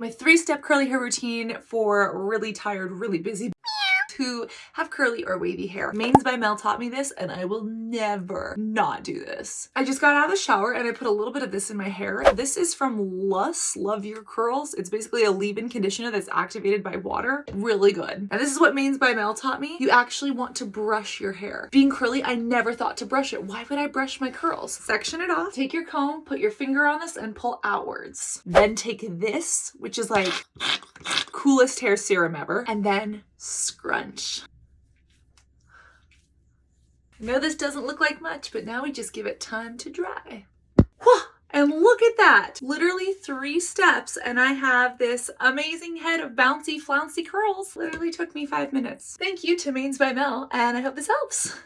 My three-step curly hair routine for really tired, really busy who have curly or wavy hair. Manes by Mel taught me this and I will never not do this. I just got out of the shower and I put a little bit of this in my hair. This is from LUS Love Your Curls. It's basically a leave-in conditioner that's activated by water. Really good. And this is what Manes by Mel taught me. You actually want to brush your hair. Being curly, I never thought to brush it. Why would I brush my curls? Section it off, take your comb, put your finger on this and pull outwards. Then take this, which is like coolest hair serum ever, and then scrunch. I know this doesn't look like much, but now we just give it time to dry. And look at that, literally three steps and I have this amazing head of bouncy flouncy curls. Literally took me five minutes. Thank you to Manes by Mel and I hope this helps.